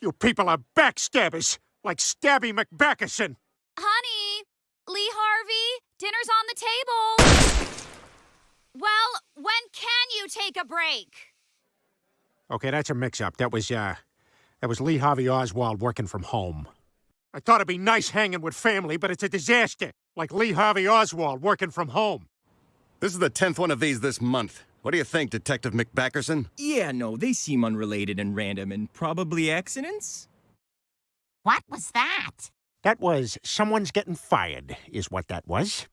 You people are backstabbers, like Stabby McBackerson. Honey, Lee Harvey, dinner's on the table. Well, when can you take a break? Okay, that's a mix-up. That was, uh, that was Lee Harvey Oswald working from home. I thought it'd be nice hanging with family, but it's a disaster. Like Lee Harvey Oswald working from home. This is the tenth one of these this month. What do you think, Detective McBackerson? Yeah, no, they seem unrelated and random and probably accidents? What was that? That was someone's getting fired, is what that was.